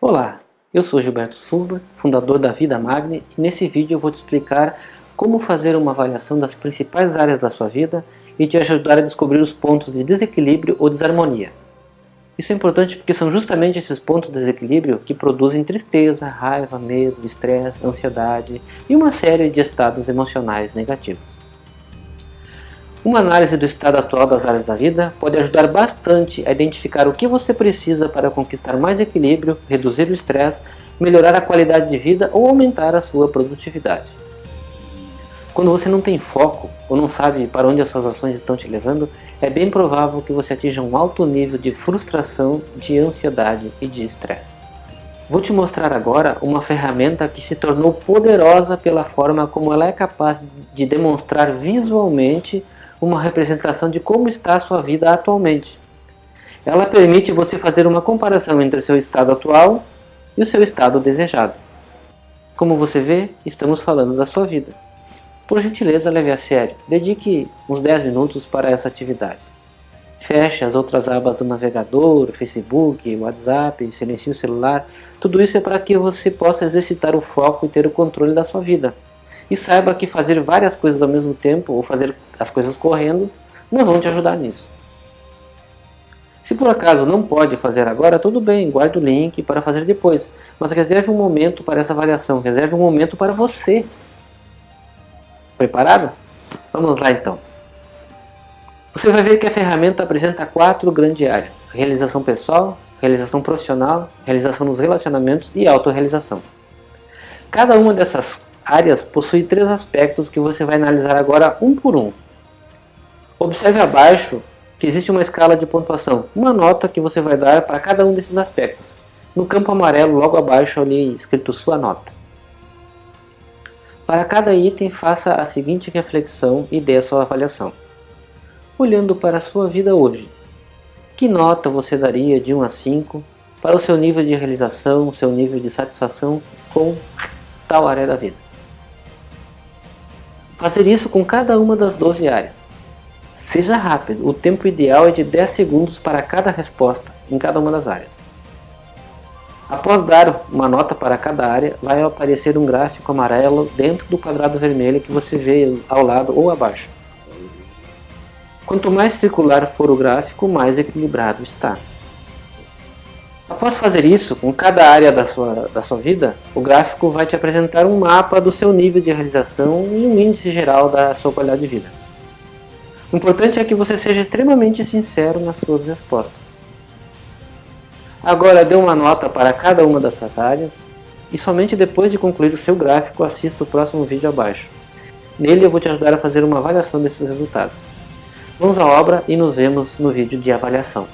Olá, eu sou Gilberto Silva, fundador da Vida Magni e nesse vídeo eu vou te explicar como fazer uma avaliação das principais áreas da sua vida e te ajudar a descobrir os pontos de desequilíbrio ou desarmonia. Isso é importante porque são justamente esses pontos de desequilíbrio que produzem tristeza, raiva, medo, estresse, ansiedade e uma série de estados emocionais negativos. Uma análise do estado atual das áreas da vida pode ajudar bastante a identificar o que você precisa para conquistar mais equilíbrio, reduzir o estresse, melhorar a qualidade de vida ou aumentar a sua produtividade. Quando você não tem foco ou não sabe para onde as suas ações estão te levando, é bem provável que você atinja um alto nível de frustração, de ansiedade e de estresse. Vou te mostrar agora uma ferramenta que se tornou poderosa pela forma como ela é capaz de demonstrar visualmente uma representação de como está a sua vida atualmente. Ela permite você fazer uma comparação entre o seu estado atual e o seu estado desejado. Como você vê, estamos falando da sua vida. Por gentileza, leve a sério. Dedique uns 10 minutos para essa atividade. Feche as outras abas do navegador, Facebook, WhatsApp, silencie o celular. Tudo isso é para que você possa exercitar o foco e ter o controle da sua vida. E saiba que fazer várias coisas ao mesmo tempo, ou fazer as coisas correndo, não vão te ajudar nisso. Se por acaso não pode fazer agora, tudo bem, guarde o link para fazer depois. Mas reserve um momento para essa avaliação, reserve um momento para você. Preparado? Vamos lá então. Você vai ver que a ferramenta apresenta quatro grandes áreas. Realização pessoal, realização profissional, realização nos relacionamentos e autorrealização. Cada uma dessas áreas possui três aspectos que você vai analisar agora um por um. Observe abaixo que existe uma escala de pontuação, uma nota que você vai dar para cada um desses aspectos. No campo amarelo, logo abaixo, ali escrito sua nota. Para cada item, faça a seguinte reflexão e dê a sua avaliação. Olhando para a sua vida hoje, que nota você daria de 1 a 5 para o seu nível de realização, seu nível de satisfação com tal área da vida? Fazer isso com cada uma das 12 áreas. Seja rápido, o tempo ideal é de 10 segundos para cada resposta em cada uma das áreas. Após dar uma nota para cada área, vai aparecer um gráfico amarelo dentro do quadrado vermelho que você vê ao lado ou abaixo. Quanto mais circular for o gráfico, mais equilibrado está. Após fazer isso, com cada área da sua, da sua vida, o gráfico vai te apresentar um mapa do seu nível de realização e um índice geral da sua qualidade de vida. O importante é que você seja extremamente sincero nas suas respostas. Agora dê uma nota para cada uma dessas áreas e somente depois de concluir o seu gráfico assista o próximo vídeo abaixo. Nele eu vou te ajudar a fazer uma avaliação desses resultados. Vamos à obra e nos vemos no vídeo de avaliação.